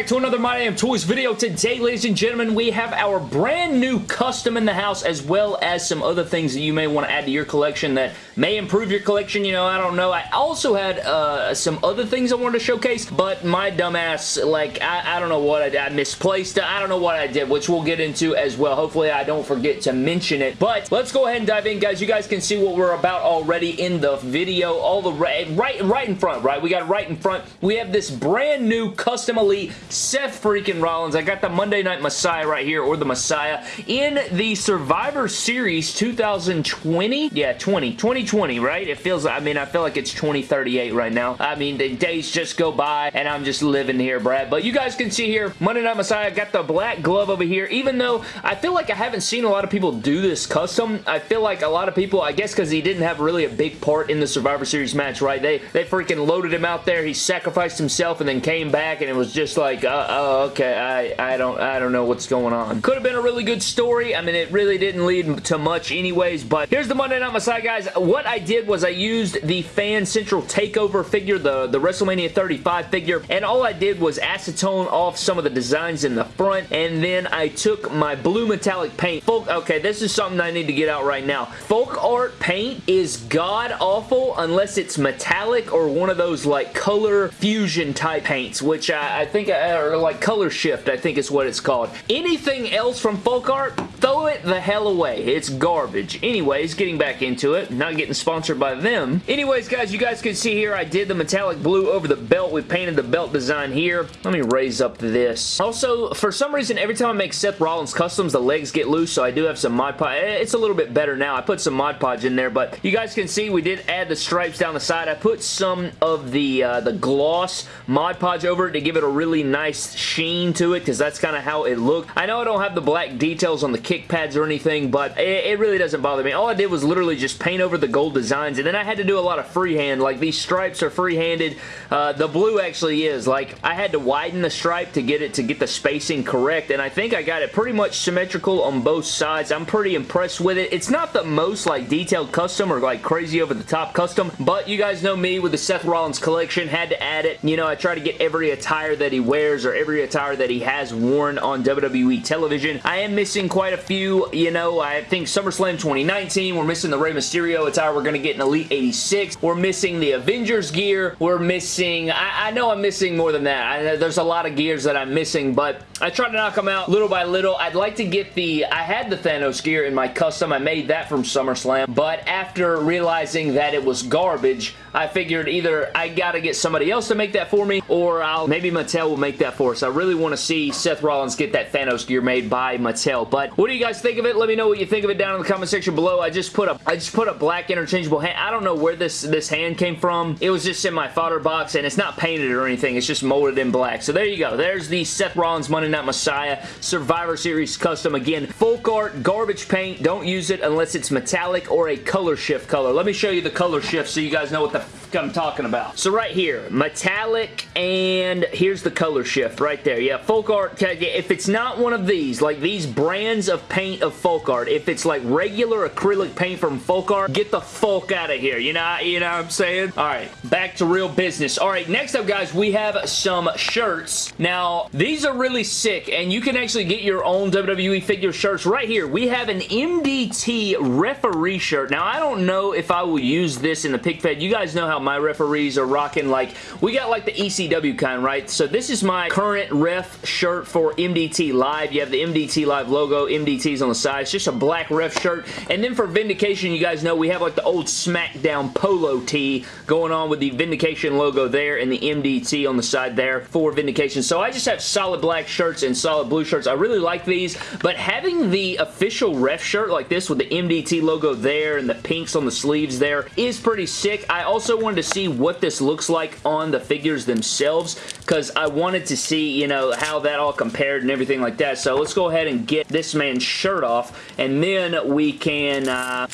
back to another My Damn Toys video. Today, ladies and gentlemen, we have our brand new custom in the house as well as some other things that you may want to add to your collection that may improve your collection. You know, I don't know. I also had uh, some other things I wanted to showcase, but my dumbass, like, I, I don't know what I. I misplaced. I don't know what I did, which we'll get into as well. Hopefully, I don't forget to mention it. But let's go ahead and dive in, guys. You guys can see what we're about already in the video. All the right, right, right in front, right? We got right in front. We have this brand new custom elite Seth freaking Rollins. I got the Monday Night Messiah right here, or the Messiah, in the Survivor Series 2020? Yeah, 20. 2020, right? It feels, I mean, I feel like it's 2038 right now. I mean, the days just go by, and I'm just living here, Brad. But you guys can see here, Monday Night Messiah, got the black glove over here, even though I feel like I haven't seen a lot of people do this custom. I feel like a lot of people, I guess because he didn't have really a big part in the Survivor Series match, right? They, they freaking loaded him out there. He sacrificed himself and then came back, and it was just like, uh, oh, okay, I, I don't I don't know what's going on. Could have been a really good story. I mean, it really didn't lead to much anyways, but here's the Monday Night Messiah, guys. What I did was I used the Fan Central Takeover figure, the, the WrestleMania 35 figure, and all I did was acetone off some of the designs in the front, and then I took my blue metallic paint. Folk, okay, this is something I need to get out right now. Folk art paint is god-awful unless it's metallic or one of those, like, color fusion type paints, which I, I think Uh, or like color shift, I think is what it's called. Anything else from folk art, throw it the hell away. It's garbage. Anyways, getting back into it, not getting sponsored by them. Anyways, guys, you guys can see here, I did the metallic blue over the belt. We painted the belt design here. Let me raise up this. Also, for some reason, every time I make Seth Rollins customs, the legs get loose, so I do have some Mod Podge. Eh, it's a little bit better now. I put some Mod Podge in there, but you guys can see we did add the stripes down the side. I put some of the, uh, the gloss Mod Podge over it to give it a really nice sheen to it because that's kind of how it looked. I know I don't have the black details on the kick pads or anything, but it, it, really doesn't bother me. All I did was literally just paint over the gold designs, and then I had to do a lot of freehand. Like, these stripes are freehanded. Uh, the blue actually is. Like, I had to widen the stripe to get it to get the spacing correct, and I think I got it pretty much symmetrical on both sides. I'm pretty impressed with it. It's not the most, like, detailed custom or, like, crazy over-the-top custom, but you guys know me with the Seth Rollins collection. Had to add it. You know, I try to get every attire that he wears or every attire that he has worn on WWE television. I am missing quite a few, you know, I think SummerSlam 2019, we're missing the Rey Mysterio attire, we're going to get an Elite 86, we're missing the Avengers gear, we're missing, I, I know I'm missing more than that, I, there's a lot of gears that I'm missing, but I try to knock them out little by little. I'd like to get the, I had the Thanos gear in my custom, I made that from SummerSlam, but after realizing that it was garbage, I figured either I gotta get somebody else to make that for me, or I'll, maybe Mattel will make that for us. I really want to see Seth Rollins get that Thanos gear made by Mattel, but what do you guys think of it? Let me know what you think of it down in the comment section below. I just put a, I just put a black interchangeable hand. I don't know where this, this hand came from. It was just in my fodder box, and it's not painted or anything. It's just molded in black. So there you go. There's the Seth Rollins Monday Night Messiah Survivor Series custom. Again, folk art, garbage paint. Don't use it unless it's metallic or a color shift color. Let me show you the color shift so you guys know what the the I'm talking about. So right here, metallic, and here's the color shift right there. Yeah, folk art, if it's not one of these, like these brands of paint of folk art, if it's like regular acrylic paint from folk art, get the folk out of here. You know, you know what I'm saying? All right, back to real business. All right, next up, guys, we have some shirts. Now, these are really sick, and you can actually get your own WWE figure shirts right here. We have an MDT referee shirt. Now, I don't know if I will use this in the pic fed. You guys know how my referees are rocking like, we got like the ECW kind, right? So this is my current ref shirt for MDT Live. You have the MDT Live logo, MDT's on the side. It's just a black ref shirt. And then for Vindication, you guys know we have like the old SmackDown polo tee going on with the Vindication logo there and the MDT on the side there for Vindication. So I just have solid black shirts and solid blue shirts. I really like these, but having the official ref shirt like this with the MDT logo there and the pinks on the sleeves there is pretty sick. I also want wanted to see what this looks like on the figures themselves because I wanted to see, you know, how that all compared and everything like that. So let's go ahead and get this man's shirt off and then we can... Uh,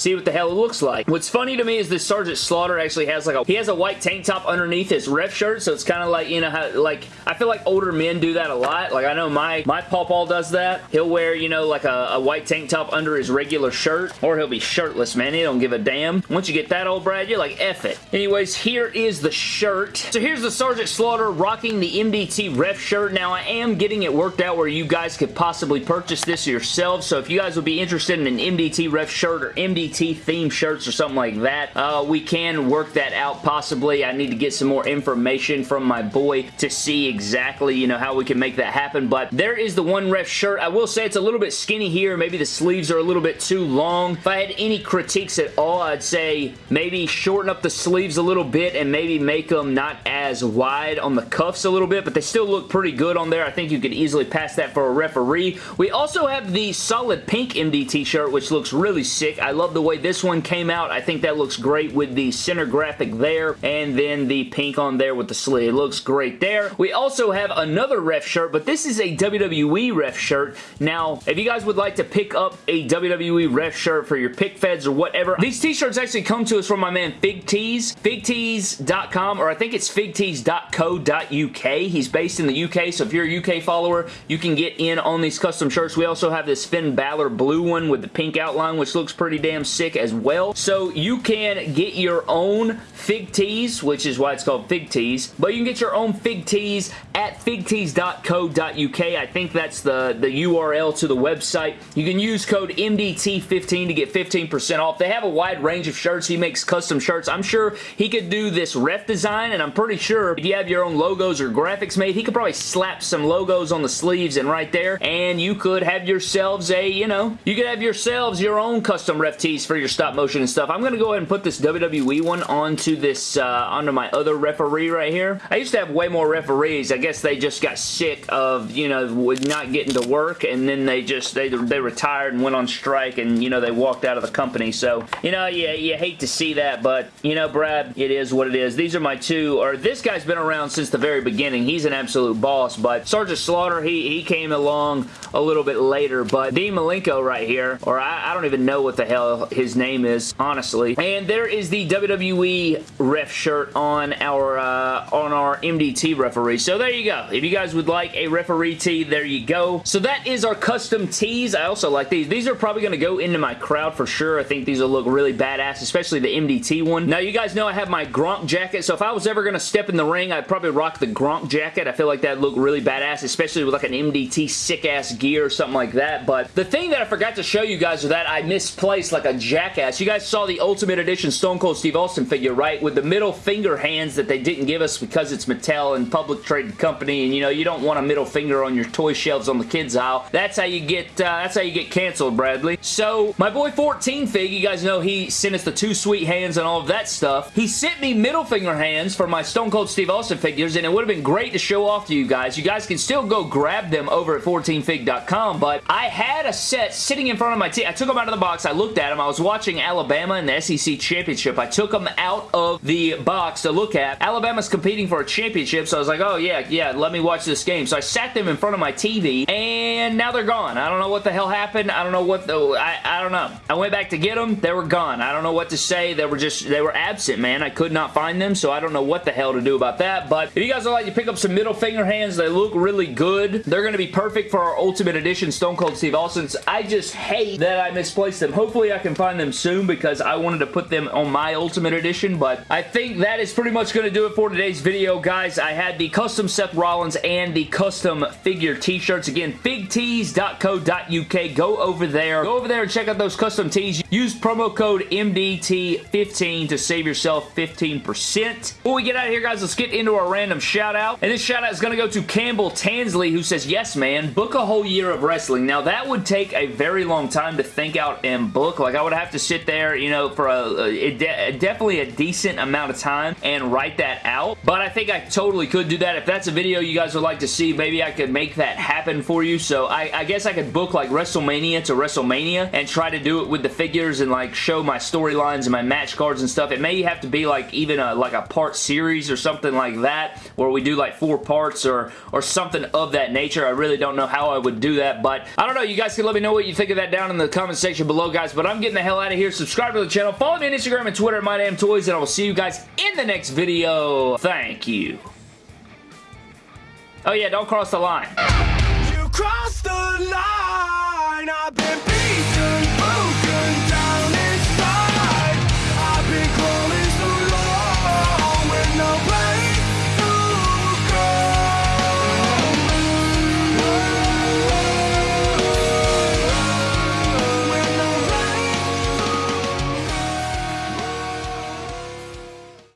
see what the hell it looks like. What's funny to me is this Sergeant Slaughter actually has like a, he has a white tank top underneath his ref shirt, so it's kind of like, you know, how, like, I feel like older men do that a lot. Like, I know my, my pawpaw does that. He'll wear, you know, like a, a white tank top under his regular shirt, or he'll be shirtless, man. He don't give a damn. Once you get that old Brad, you're like, F it. Anyways, here is the shirt. So here's the Sergeant Slaughter rocking the MDT ref shirt. Now, I am getting it worked out where you guys could possibly purchase this yourselves, so if you guys would be interested in an MDT ref shirt or MDT theme shirts or something like that, uh, we can work that out possibly. I need to get some more information from my boy to see exactly, you know, how we can make that happen, but there is the one ref shirt. I will say it's a little bit skinny here. Maybe the sleeves are a little bit too long. If I had any critiques at all, I'd say maybe shorten up the sleeves a little bit and maybe make them not as wide on the cuffs a little bit, but they still look pretty good on there. I think you could easily pass that for a referee. We also have the solid pink MDT shirt, which looks really sick. I love the way this one came out. I think that looks great with the center graphic there and then the pink on there with the sleeve. It looks great there. We also have another ref shirt, but this is a WWE ref shirt. Now, if you guys would like to pick up a WWE ref shirt for your pic feds or whatever, these t-shirts actually come to us from my man Fig Tees, figtees.com, or I think it's figtees.co.uk. He's based in the UK, so if you're a UK follower, you can get in on these custom shirts. We also have this Finn Balor blue one with the pink outline, which looks pretty damn sick as well. So you can get your own Fig Tees, which is why it's called Fig Tees, but you can get your own Fig Tees at figtees.co.uk. I think that's the, the URL to the website. You can use code MDT15 to get 15% off. They have a wide range of shirts. He makes custom shirts. I'm sure he could do this ref design, and I'm pretty sure if you have your own logos or graphics made, he could probably slap some logos on the sleeves and right there, and you could have yourselves a, you know, you could have yourselves your own custom ref tees for your stop motion and stuff. I'm going to go ahead and put this WWE one onto this, uh, onto my other referee right here. I used to have way more referees. I guess they just got sick of, you know, not getting to work, and then they just, they, they retired and went on strike, and, you know, they walked out of the company. So, you know, yeah, you hate to see that, but, you know, Brad, it is what it is. These are my two, or this guy's been around since the very beginning. He's an absolute boss, but Sergeant Slaughter, he, he came along a little bit later, but Dean Malenko right here, or I, I don't even know what the hell his name is, honestly. And there is the WWE ref shirt on our, uh, on our MDT referee. So there you go. If you guys would like a referee tee, there you go. So that is our custom tees. I also like these. These are probably going to go into my crowd for sure. I think these will look really badass, especially the MDT one. Now, you guys know I have my Gronk jacket, so if I was ever going to step in the ring, I'd probably rock the Gronk jacket. I feel like that'd look really badass, especially with like an MDT sick-ass gear or something like that. But the thing that I forgot to show you guys is that I misplaced like a jackass. You guys saw the Ultimate Edition Stone Cold Steve Austin figure, right? With the middle finger hands that they didn't give us because it's Mattel and public traded company, and you know, you don't want a middle finger on your toy shelves on the kids aisle. That's how you get, uh, that's how you get canceled, Bradley. So, my boy 14 Fig, you guys know he sent us the two sweet hands and all of that stuff. He sent me middle finger hands for my Stone Cold Steve Austin figures, and it would have been great to show off to you guys. You guys can still go grab them over at 14fig.com, but I had a set sitting in front of my TV. I took them out of the box. I looked at them. I was watching Alabama in the SEC Championship. I took them out of the box to look at. Alabama's competing for a championship, so I was like, oh yeah, yeah, let me watch this game. So I sat them in front of my TV, and now they're gone. I don't know what the hell happened. I don't know what the... I, I don't know. I went back to get them. They were gone. I don't know what to say. They were just... They were absent, man. I could not find them, so I don't know what the hell to do about that, but if you guys would like to pick up some middle finger hands, they look really good. They're going to be perfect for our Ultimate Edition Stone Cold Steve Austin's. I just hate that I misplaced them. Hopefully I can find them soon because I wanted to put them on my Ultimate Edition, but I think that is pretty much going to do it for today's video, guys. I had the custom Seth Rollins and the custom figure t-shirts. Again, figtees.co.uk. Go over there. Go over there and check out those custom tees. Use promo code MDT15 to save yourself 15%. Before we get out of here, guys, let's get into our random shout out. And this shout out is going to go to Campbell Tansley, who says, Yes, man, book a whole year of wrestling. Now, that would take a very long time to think out and book. Like, I would have to sit there, you know, for a, a, a definitely a decent amount of time and write that out. But I think I totally could do that. If that's a video you guys would like to see, maybe I could make that happen for you. So I, I guess I could book like WrestleMania to WrestleMania and try to do it with the figures and like show my storylines and my match cards and stuff. It may have to be like even a like a part series or something like that where we do like four parts or or something of that nature. I really don't know how I would do that, but I don't know. You guys can let me know what you think of that down in the comment section below, guys. But I'm getting the hell out of here. Subscribe to the channel. Follow me on Instagram and Twitter at MyDamnToys, and I will see you guys in the next video. Thank you. Oh yeah, don't cross the line. You the line!